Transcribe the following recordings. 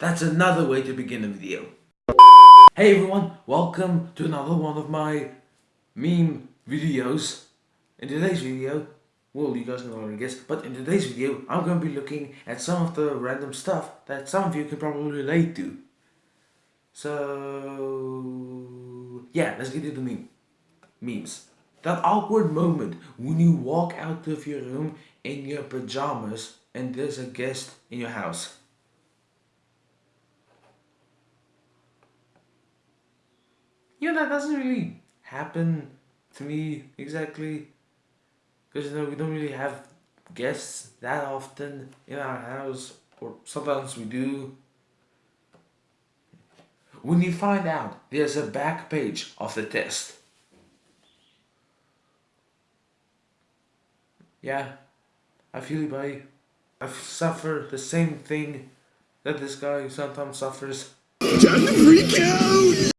That's another way to begin a video. Hey everyone, welcome to another one of my meme videos. In today's video, well you guys can already guess, but in today's video I'm going to be looking at some of the random stuff that some of you can probably relate to. So yeah, let's get into the meme. Memes. That awkward moment when you walk out of your room in your pajamas and there's a guest in your house. You know, that doesn't really happen to me exactly. Because, you know, we don't really have guests that often in our house. Or sometimes we do. When you find out there's a back page of the test. Yeah, I feel it, buddy. I suffer the same thing that this guy sometimes suffers. Time to freak out!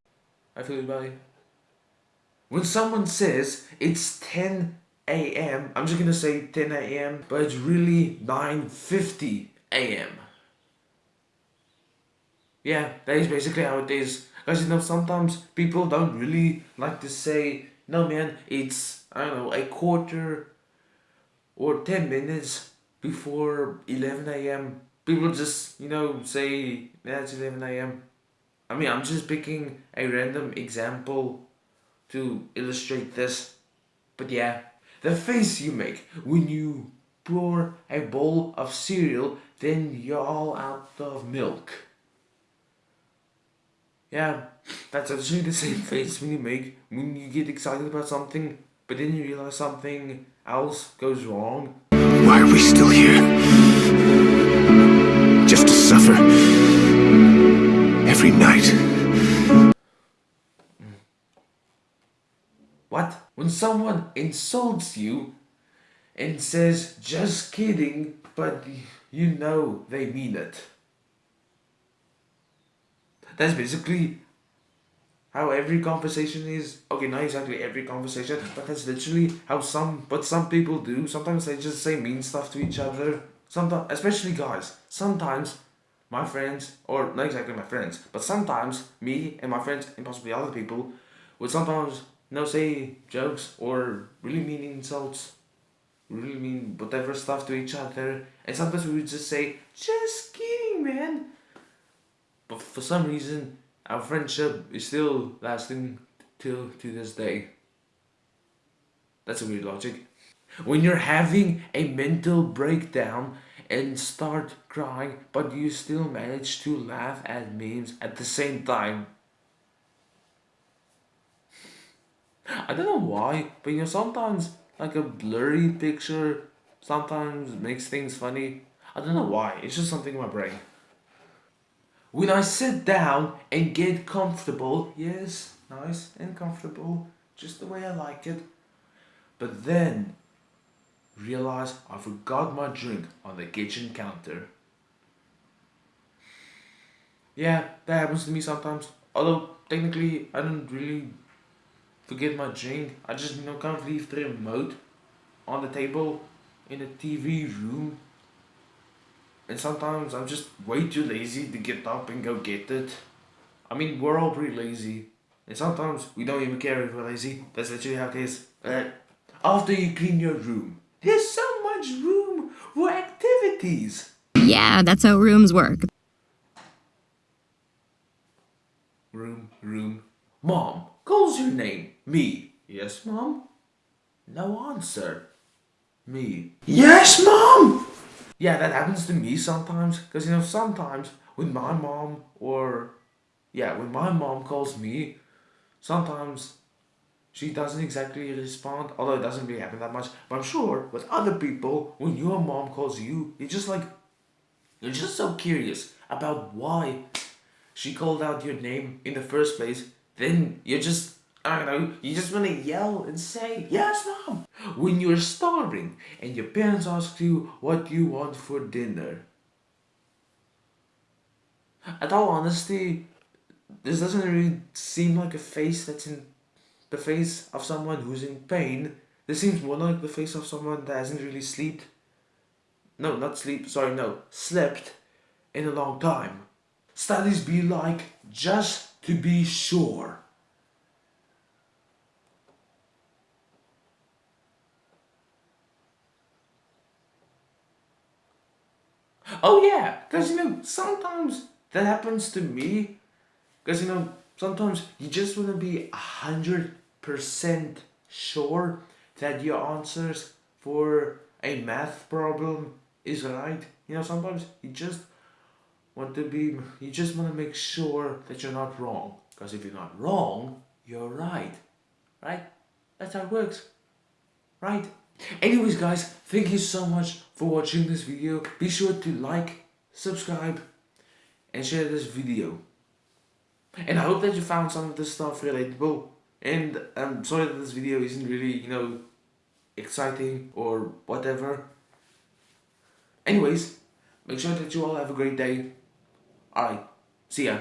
I feel buddy. When someone says it's 10 a.m., I'm just gonna say 10 a.m., but it's really 9.50 a.m. Yeah, that is basically how it is. Because you know, sometimes people don't really like to say, no man, it's, I don't know, a quarter or 10 minutes before 11 a.m. People just, you know, say, yeah, it's 11 a.m. I mean, I'm just picking a random example to illustrate this. But yeah, the face you make when you pour a bowl of cereal, then you're all out of milk. Yeah, that's actually the same face when you make when you get excited about something, but then you realize something else goes wrong. Why are we still here? Just to suffer. Every night. What? When someone insults you and says, just kidding, but you know they mean it. That's basically how every conversation is okay not exactly every conversation but that's literally how some but some people do sometimes they just say mean stuff to each other sometimes especially guys sometimes my friends or not exactly my friends but sometimes me and my friends and possibly other people would sometimes you know say jokes or really mean insults really mean whatever stuff to each other and sometimes we would just say just kidding man but for some reason our friendship is still lasting till to this day. That's a weird logic. When you're having a mental breakdown and start crying, but you still manage to laugh at memes at the same time. I don't know why, but you know, sometimes like a blurry picture sometimes makes things funny. I don't know why, it's just something in my brain. When I sit down and get comfortable, yes, nice and comfortable, just the way I like it. But then realize I forgot my drink on the kitchen counter. Yeah, that happens to me sometimes. Although technically I don't really forget my drink. I just you know of leave the remote on the table in the TV room and sometimes I'm just way too lazy to get up and go get it. I mean, we're all pretty lazy. And sometimes we don't even care if we're lazy. That's literally how it is. Uh, after you clean your room, there's so much room for activities. Yeah, that's how rooms work. Room, room. Mom, calls your name. Me. Yes, Mom? No answer. Me. Yes, Mom! yeah, that happens to me sometimes. Because, you know, sometimes when my mom or, yeah, when my mom calls me, sometimes she doesn't exactly respond. Although it doesn't really happen that much. But I'm sure with other people, when your mom calls you, you're just like, you're just so curious about why she called out your name in the first place. Then you're just I don't know, you just want to yell and say, yes, mom. When you're starving and your parents ask you what you want for dinner. At all honesty, this doesn't really seem like a face that's in the face of someone who's in pain. This seems more like the face of someone that hasn't really slept. No, not sleep, sorry, no, slept in a long time. Studies be like just to be sure. Oh yeah, because you know sometimes that happens to me. Because you know sometimes you just want to be a hundred percent sure that your answers for a math problem is right. You know sometimes you just want to be you just want to make sure that you're not wrong. Because if you're not wrong, you're right. Right? That's how it works. Right? Anyways guys, thank you so much for watching this video. Be sure to like, subscribe and share this video. And I hope that you found some of this stuff relatable. And I'm sorry that this video isn't really, you know, exciting or whatever. Anyways, make sure that you all have a great day. Alright, see ya.